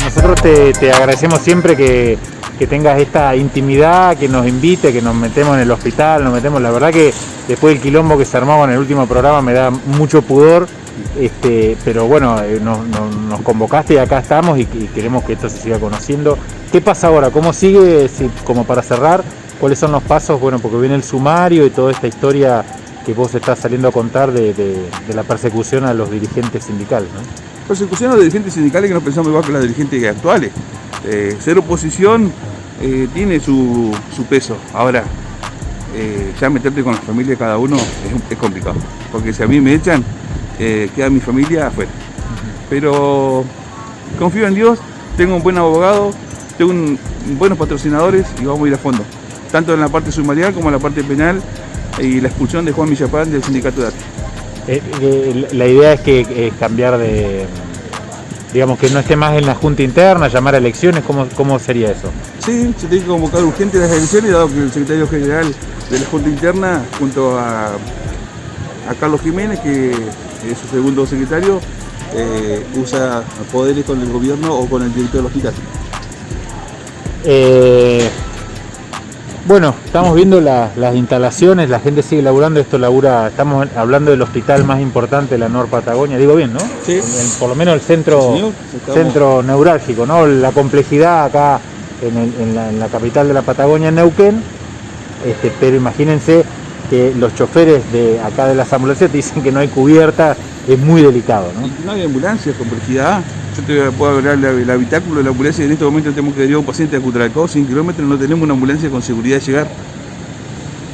Nosotros te, te agradecemos siempre que que tengas esta intimidad, que nos invite, que nos metemos en el hospital, nos metemos, la verdad que después del quilombo que se armaba en el último programa me da mucho pudor, este, pero bueno, eh, nos, convocaste y acá estamos y, queremos que esto se siga conociendo. ¿Qué pasa ahora? ¿Cómo sigue? Si- como para cerrar, ¿cuáles son los pasos? Bueno, porque viene el sumario y toda esta historia que vos estás saliendo a contar de, la persecución a los dirigentes sindicales. ¿no? Persecución a los dirigentes sindicales que no pensamos igual que las dirigentes actuales. Eh, ser oposición eh, tiene su, su peso. Ahora, eh, ya meterte con la familia de cada uno es, complicado. Porque si a mí me echan, queda mi familia afuera. Pero confío en Dios, tengo un buen abogado, tengo buenos patrocinadores y vamos a ir a fondo. Tanto en la parte sumarial como en la parte penal y la expulsión de Juan Villapán del sindicato de arte. La idea es que es cambiar de, digamos, que no esté más en la junta interna, llamar a elecciones, ¿cómo, cómo sería eso? Sí, se tiene que convocar urgente las elecciones, dado que el secretario general de la Junta Interna, junto a, a Carlos Jiménez, que es su segundo secretario, eh, usa poderes con el gobierno o con el director del hospital. Eh, bueno, estamos viendo la- las instalaciones, la gente sigue laburando, esto labura, estamos hablando del hospital más importante de la Nor Patagonia, digo bien, ¿no? Sí. Por lo menos el centro, Sí, centro neurálgico, ¿no? La complejidad acá en, el- en la, en la capital de la Patagonia, en Neuquén, este, pero imagínense que los choferes de acá de las ambulancias te dicen que no hay cubierta, es muy delicado, ¿no? Y no hay ambulancias, complejidad. Yo te puedo hablar del el habitáculo de la ambulancia y en este momento tenemos que derivar a un paciente a Cutralcó, 100 kilómetros, no tenemos una ambulancia con seguridad de llegar.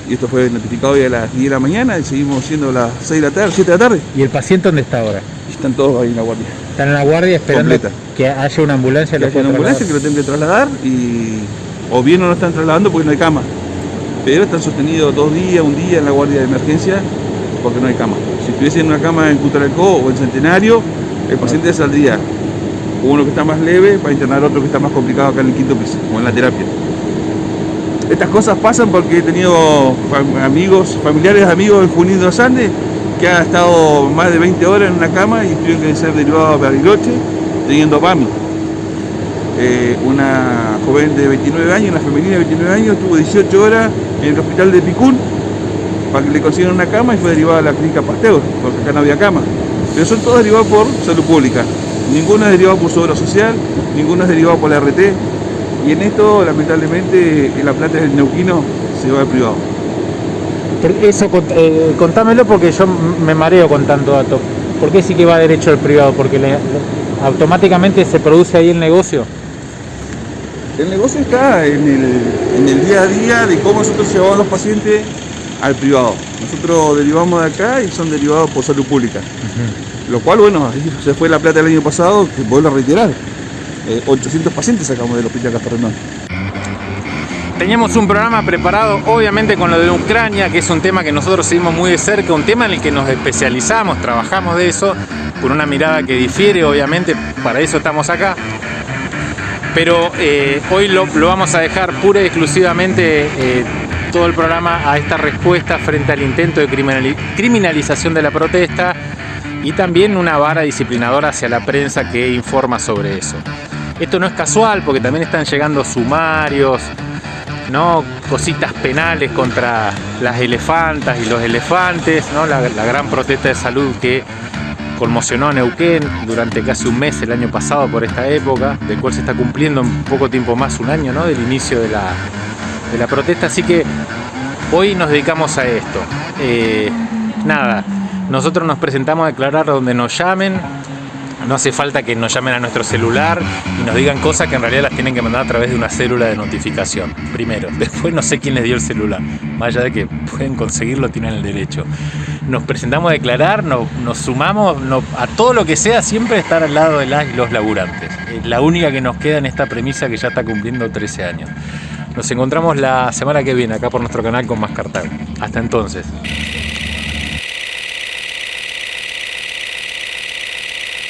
Y esto fue notificado hoy a las 10 de la mañana y seguimos siendo las 6 de la tarde, 7 de la tarde. ¿Y el paciente dónde está ahora? Están todos ahí en la guardia. Están en la guardia esperando Completa. que haya una ambulancia. que lo haya una ambulancia que lo tengan que trasladar y o bien no lo están trasladando porque no hay cama. Pero están sostenidos dos días, un día en la guardia de emergencia porque no hay cama. Si estuviese en una cama en Cutralcó o en Centenario, el paciente saldría uno que está más leve para internar otro que está más complicado acá en el quinto piso, o en la terapia. Estas cosas pasan porque he tenido amigos, familiares amigos en Junín de los Andes que han estado más de 20 horas en una cama y tuvieron que ser derivados a Bariloche teniendo PAMI. Eh, una joven de 29 años, una femenina de 29 años, estuvo 18 horas en el hospital de Picún para que le consigan una cama y fue derivada a la clínica Pasteur, porque acá no había cama. Pero son todos derivados por salud pública. Ninguno es derivado por su obra social, ninguno es derivado por la RT. Y en esto, lamentablemente, en la plata del neuquino se va al privado. Eso, eh, contámelo porque yo me mareo con tanto dato. ¿Por qué sí que va derecho al privado? Porque automáticamente se produce ahí el negocio. El negocio está en el, en el día a día de cómo nosotros llevamos a los pacientes al privado. Nosotros derivamos de acá y son derivados por salud pública. Lo cual, bueno, ahí se fue la plata el año pasado, que vuelvo a reiterar. Eh, 800 pacientes sacamos del hospital Castor Rendón. Teníamos un programa preparado, obviamente con lo de Ucrania, que es un tema que nosotros seguimos muy de cerca, un tema en el que nos especializamos, trabajamos de eso, con una mirada que difiere, obviamente, para eso estamos acá. Pero eh, hoy lo, vamos a dejar pura y exclusivamente eh, todo el programa a esta respuesta frente al intento de criminali- criminalización de la protesta y también una vara disciplinadora hacia la prensa que informa sobre eso. Esto no es casual porque también están llegando sumarios, ¿no? cositas penales contra las elefantas y los elefantes, ¿no? la gran protesta de salud que conmocionó a Neuquén durante casi un mes el año pasado por esta época, del cual se está cumpliendo en poco tiempo más un año ¿no? del inicio de la, de la protesta. Así que hoy nos dedicamos a esto. Eh, nada, nosotros nos presentamos a declarar donde nos llamen. No hace falta que nos llamen a nuestro celular y nos digan cosas que en realidad las tienen que mandar a través de una célula de notificación. Primero. Después no sé quién les dio el celular. Más allá de que pueden conseguirlo, tienen el derecho. Nos presentamos a declarar, nos, sumamos a todo lo que sea, siempre estar al lado de los laburantes. Es la única que nos queda en esta premisa que ya está cumpliendo 13 años. Nos encontramos la semana que viene acá por nuestro canal con más Cartago. Hasta entonces.